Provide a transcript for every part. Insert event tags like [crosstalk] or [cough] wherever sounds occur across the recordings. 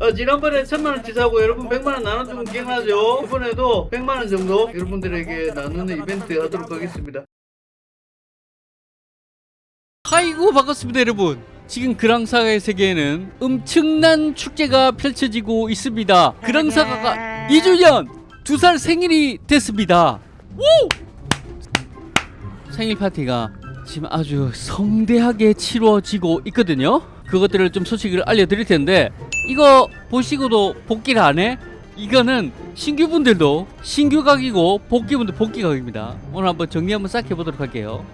어, 지난번에 천만원 치 사고 여러분 백만원 나눠주면 기억나죠? 이번에도 백만원 정도 여러분들에게 나누는 이벤트 하도록 하겠습니다. 아이고 반갑습니다 여러분 지금 그랑사가의 세계에는 엄청난 축제가 펼쳐지고 있습니다 그랑사가가 2주년 두살 생일이 됐습니다 우! 생일 파티가 지금 아주 성대하게 치러지고 있거든요 그것들을 좀 소식을 알려드릴 텐데 이거 보시고도 복귀를 안 해? 이거는 신규분들도 신규각이고 복귀분들 복귀각입니다. 오늘 한번 정리 한번 싹 해보도록 할게요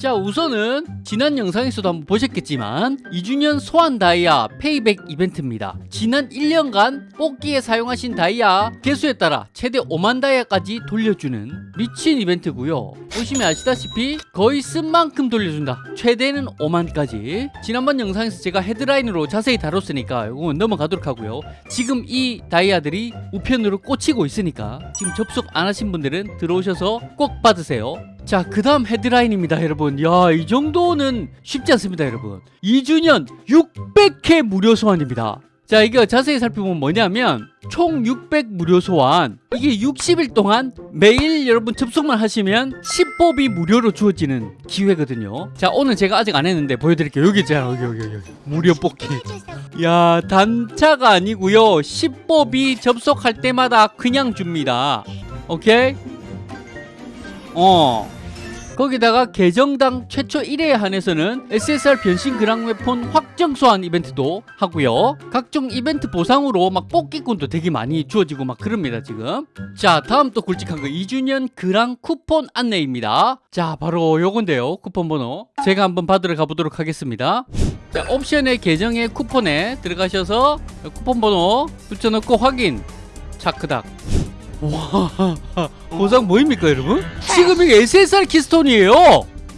자 우선은 지난 영상에서도 한번 보셨겠지만 2주년 소환 다이아 페이백 이벤트입니다. 지난 1년간 뽑기에 사용하신 다이아 개수에 따라 최대 5만 다이아까지 돌려주는 미친 이벤트고요. 보시면 아시다시피 거의 쓴 만큼 돌려준다. 최대는 5만까지. 지난번 영상에서 제가 헤드라인으로 자세히 다뤘으니까 이건 넘어가도록 하고요. 지금 이 다이아들이 우편으로 꽂히고 있으니까 지금 접속 안 하신 분들은 들어오셔서 꼭 받으세요 자, 그 다음 헤드라인입니다, 여러분. 야, 이 정도는 쉽지 않습니다, 여러분. 2주년 600회 무료 소환입니다. 자, 이거 자세히 살펴보면 뭐냐면, 총 600 무료 소환. 이게 60일 동안 매일 여러분 접속만 하시면 10법이 무료로 주어지는 기회거든요. 자, 오늘 제가 아직 안 했는데 보여드릴게요. 여기 있잖아, 여기, 여기, 여기. 무료 뽑기. 야, 단차가 아니고요 10법이 접속할 때마다 그냥 줍니다. 오케이? 어. 거기다가 계정당 최초 1회에 한해서는 SSR 변신 그랑 웨폰 확정 소환 이벤트도 하고요. 각종 이벤트 보상으로 막 뽑기꾼도 되게 많이 주어지고 막 그럽니다, 지금. 자, 다음 또 굵직한 거 2주년 그랑 쿠폰 안내입니다. 자, 바로 요건데요. 쿠폰 번호. 제가 한번 받으러 가보도록 하겠습니다. 자, 옵션의 계정의 쿠폰에 들어가셔서 쿠폰 번호 붙여놓고 확인. 차크닥. 와 보상 뭐입니까 여러분? 지금 이게 SSR keystone이에요.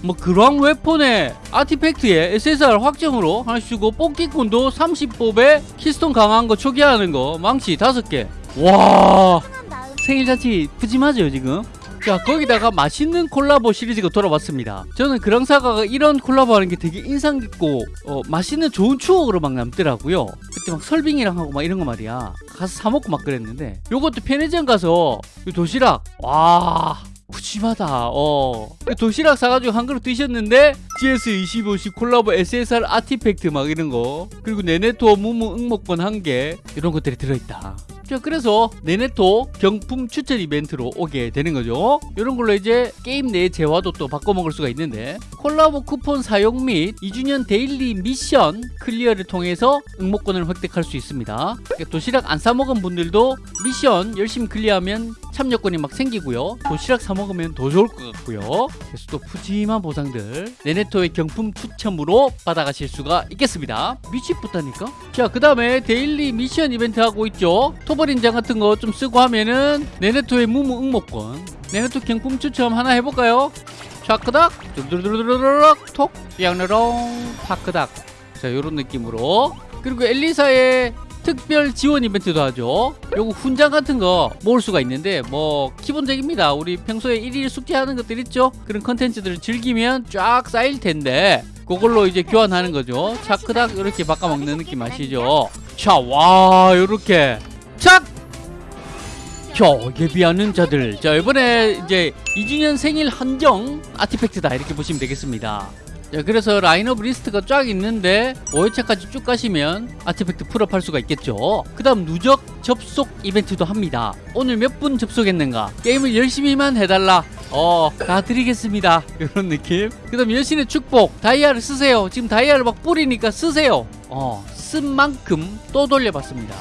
뭐 그랑웨폰에 artifact에 SSR 확정으로 하나씩 주고 뽑기권도 30뽑에 keystone 강한 거 초기화하는 거 망치 5개. 와 생일 잔치 푸짐하죠 지금 자 거기다가 맛있는 콜라보 시리즈가 돌아왔습니다. 저는 그랑사가가 이런 콜라보 하는 게 되게 인상 깊고 어, 맛있는 좋은 추억으로 막 남더라고요. 그때 막 설빙이랑 하고 막 이런 거 말이야. 가서 사 먹고 막 그랬는데 요것도 편의점 가서 요 도시락 와 푸짐하다 어. 도시락 사가지고 한 그릇 드셨는데 GS25시 콜라보 SSR artifact 막 이런 거 그리고 네네토 무무 응모권 한 개 이런 것들이 들어있다 자 그래서 네네토 경품 추천 이벤트로 오게 되는 거죠. 이런 걸로 이제 게임 내 재화도 또 바꿔 먹을 수가 있는데 콜라보 쿠폰 사용 및 2주년 daily 미션 클리어를 통해서 응모권을 획득할 수 있습니다. 그러니까 도시락 안 사먹은 분들도 미션 열심히 클리어하면 참여권이 막 생기고요. 도시락 사 먹으면 더 좋을 것 같고요. 그래서 또 푸짐한 보상들 네네토의 경품 추첨으로 받아가실 수가 있겠습니다. 미치겠다니까. 자 그 다음에 daily 미션 이벤트 하고 있죠. 토벌 인장 같은 거 좀 쓰고 하면은 네네토의 무무 응모권 네네토 경품 추첨 하나 해볼까요? 샤크닥 두두두두두두둑 톡 양르롱 파크닥. 자 요런 느낌으로. 그리고 엘리사의 특별 지원 이벤트도 하죠. 요거 훈장 같은 거 모을 수가 있는데 뭐 기본적입니다. 우리 평소에 일일 숙제하는 것들 있죠? 그런 컨텐츠들을 즐기면 쫙 쌓일 텐데 그걸로 이제 교환하는 거죠. 차크닥 이렇게 바꿔먹는 느낌 아시죠? 자와 요렇게. 착! 자, 예비하는 자들. 자, 이번에 이제 2주년 생일 한정 아티팩트다. 이렇게 보시면 되겠습니다. 자, 그래서 라인업 리스트가 쫙 있는데 5회차까지 쭉 가시면 artifact 풀업 할 수가 있겠죠. 그 다음 누적 접속 이벤트도 합니다. 오늘 몇 분 접속했는가? 게임을 열심히만 해달라. 어, 다 드리겠습니다. [laughs] 이런 느낌. 그 다음 여신의 축복. 다이아를 쓰세요. 지금 다이아를 막 뿌리니까 쓰세요. 어, 쓴 만큼 또 돌려받습니다.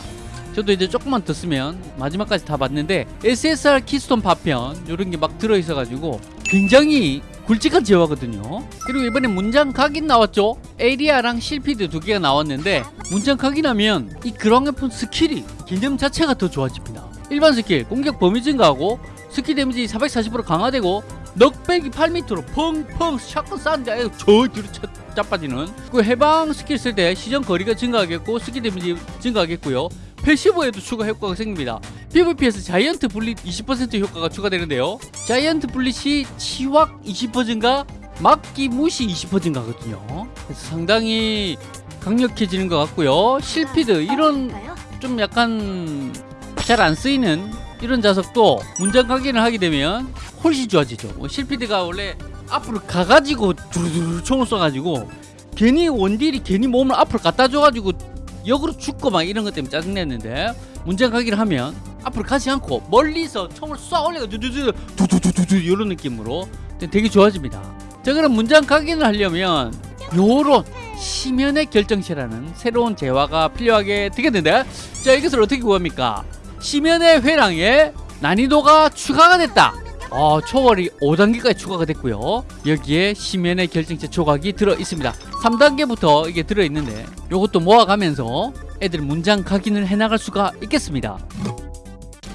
저도 이제 조금만 더 쓰면 마지막까지 다 받는데 SSR keystone 파편 이런 게 막 들어있어가지고 굉장히 굵직한 재화거든요. 그리고 이번에 문장 각인 나왔죠? 에리아랑 실피드 두 개가 나왔는데 문장 각인하면 이 그랑웨폰 스킬이 개념 자체가 더 좋아집니다. 일반 스킬 공격 범위 증가하고 스킬 데미지 440% 강화되고 knockback이 8m로 펑펑 shotgun 쐈는데 저 뒤로 차, 짜빠지는. 그 해방 스킬 쓸 때 시전 거리가 증가하겠고 스킬 데미지 증가하겠고요 passive에도 추가 효과가 생깁니다. PVP에서 giant bullet 20% 효과가 추가되는데요. 자이언트 블릿이 치확 20% 증가 막기 무시 20% 증가거든요. 그래서 상당히 강력해지는 것 같고요. 실피드 이런 좀 약간 잘 안 쓰이는 이런 자석도 문장 각인을 하게 되면 훨씬 좋아지죠. 뭐 실피드가 원래 앞으로 가가지고 두루두루 총을 쏴가지고 괜히 원딜이 괜히 몸을 앞으로 갖다 줘가지고 역으로 죽고 막 이런 것 때문에 짜증냈는데 문장 각인을 하면 앞으로 가지 않고 멀리서 총을 쏴 올려가 두두두 두두두두두 이런 느낌으로 되게 좋아집니다. 자 그럼 문장 각인을 하려면 요런 시면의 결정체라는 새로운 재화가 필요하게 되겠는데? 자 이것을 어떻게 구합니까? 시면의 회랑에 난이도가 추가가 됐다. 어, 초월이 5단계까지 추가가 됐고요. 여기에 시면의 결정체 조각이 들어 있습니다 3단계부터 이게 들어 있는데 요것도 모아가면서 애들 문장 각인을 해나갈 수가 있겠습니다.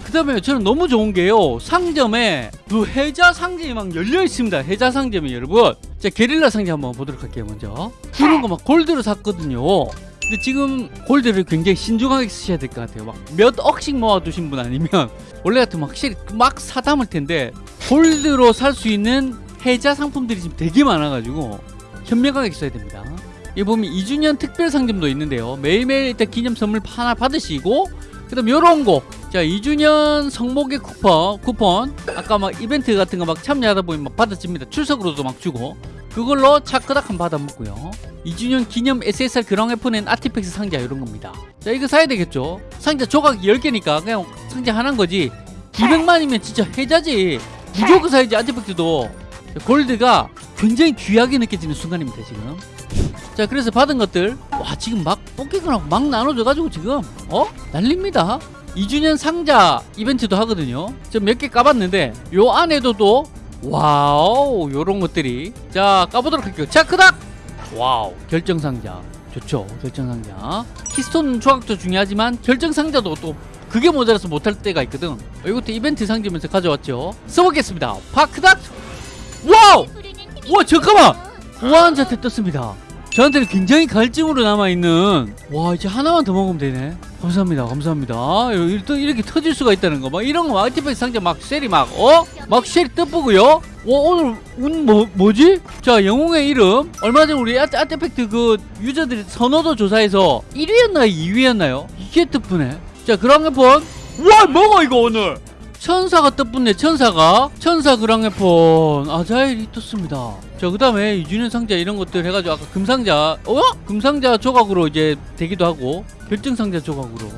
그 다음에 저는 너무 좋은 게요. 상점에 그 해자 상점이 막 열려 있습니다. 해자 상점이 여러분. 자 게릴라 상점 한번 보도록 할게요 먼저. 이런 거막 골드로 샀거든요. 근데 지금 골드를 굉장히 신중하게 쓰셔야 될 것 같아요. 막 몇 억씩 모아두신 분 아니면 [laughs] 원래 같으면 확실히 막 사담을 텐데 골드로 살 수 있는 해자 상품들이 지금 되게 많아가지고 현명하게 써야 됩니다 여기 보면 2주년 특별 상점도 있는데요 매일매일 일단 기념 선물 하나 받으시고 그 다음 요런 거. 자, 2주년 성목의 쿠폰, 쿠폰. 아까 막 이벤트 같은 거 막 참여하다 보면 막 받아집니다. 출석으로도 막 주고. 그걸로 차크닥 한 받아 먹고요. 2주년 기념 SSR 그랑웨폰엔 아티팩스 상자 이런 겁니다. 자, 이거 사야 되겠죠? 상자 조각 10개니까 그냥 상자 하나인 거지. 200만이면 진짜 해자지. 무조건 사야지 artifact도. 골드가 굉장히 귀하게 느껴지는 순간입니다, 지금. 자 그래서 받은 것들 와 지금 막 뽑기권 막 나눠줘가지고 지금 어? 난립니다. 2주년 상자 이벤트도 하거든요. 저 몇 개 까봤는데 요 안에도 또 와우 요런 것들이. 자 까보도록 할게요. 차크닥! 와우 결정상자. 좋죠 결정상자. keystone 조각도 중요하지만 결정상자도 또 그게 모자라서 못할 때가 있거든. 어, 이것도 이벤트 상점에서 가져왔죠. 써보겠습니다. 파크닥! 와우 와 잠깐만! 우아한자태 떴습니다. 저한테는 굉장히 갈증으로 남아있는. 와 이제 하나만 더 먹으면 되네. 감사합니다 감사합니다. 또 이렇게 터질 수가 있다는 거막 이런 거 아티팩트 상자 막 셀이 막 어? 막 셀이 떠보고요. 와 오늘 운 뭐, 뭐지? 자 영웅의 이름. 얼마 전에 우리 아티, 아티팩트 그 유저들이 선호도 조사해서 1위였나요 2위였나요? 이게 뜻쁘네. 자 그랑폰 와 뭐가 이거 오늘 천사가 뜻붙네 천사가. 천사 그랑네폰. 아자일이 떴습니다. 자그 다음에 2주년 상자 이런 것들 해가지고 아까 금상자 어? 금상자 조각으로 이제 되기도 하고 결정상자 조각으로.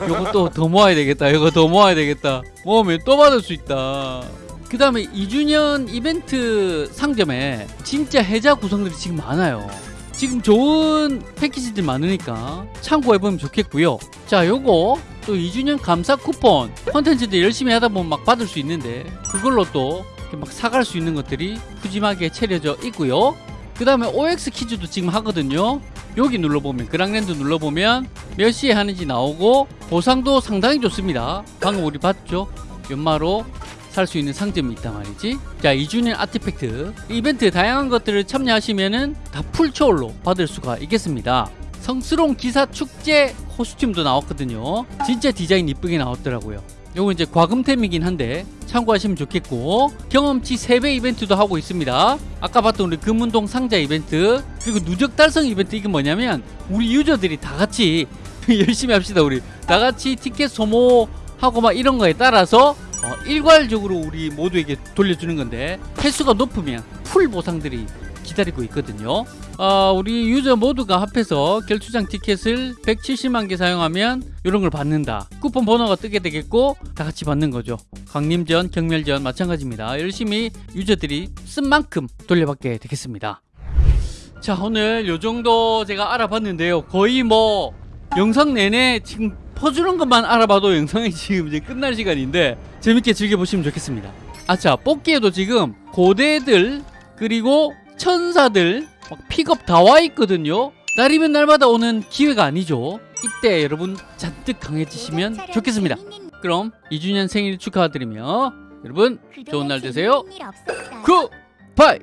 요것도 더 모아야 되겠다. 이거 더 모아야 되겠다. 모으면 또 받을 수 있다. 그 다음에 2주년 이벤트 상점에 진짜 해자 구성들이 지금 많아요. 지금 좋은 패키지들 많으니까 참고해보면 좋겠고요. 자 요거 또 2주년 감사 쿠폰 컨텐츠들 열심히 하다 보면 막 받을 수 있는데 그걸로 또 막 사갈 수 있는 것들이 푸짐하게 차려져 있고요. 그 다음에 OX 퀴즈도 지금 하거든요. 여기 눌러보면 그랑랜드 눌러보면 몇 시에 하는지 나오고 보상도 상당히 좋습니다. 방금 우리 봤죠? 연마로 살 수 있는 상점이 있단 말이지. 자 2주년 아티팩트. 이벤트 다양한 것들을 참여하시면은 다 풀초월로 받을 수가 있겠습니다. 성스러운 기사 축제 코스튬도 나왔거든요. 진짜 디자인 이쁘게 나왔더라고요. 요거 이제 과금템이긴 한데 참고하시면 좋겠고 경험치 3배 이벤트도 하고 있습니다. 아까 봤던 우리 금운동 상자 이벤트 그리고 누적 달성 이벤트 이게 뭐냐면 우리 유저들이 다 같이 [laughs] 열심히 합시다 우리. 다 같이 티켓 소모하고 막 이런 거에 따라서 어, 일괄적으로 우리 모두에게 돌려주는 건데 횟수가 높으면 풀 보상들이 기다리고 있거든요. 어, 우리 유저 모두가 합해서 결투장 티켓을 170만 개 사용하면 이런 걸 받는다. 쿠폰 번호가 뜨게 되겠고 다 같이 받는 거죠. 강림전 경멸전 마찬가지입니다. 열심히 유저들이 쓴 만큼 돌려받게 되겠습니다. 자 오늘 요 정도 제가 알아봤는데요. 거의 뭐 영상 내내 지금 퍼주는 것만 알아봐도 영상이 지금 이제 끝날 시간인데 재밌게 즐겨보시면 좋겠습니다. 아자 뽑기에도 지금 고대들 그리고 천사들 막 픽업 다 와 있거든요. 날이면 날마다 오는 기회가 아니죠. 이때 여러분 잔뜩 강해지시면 좋겠습니다. 그럼 2주년 생일 축하드리며 여러분 좋은 날 되세요. 굿바이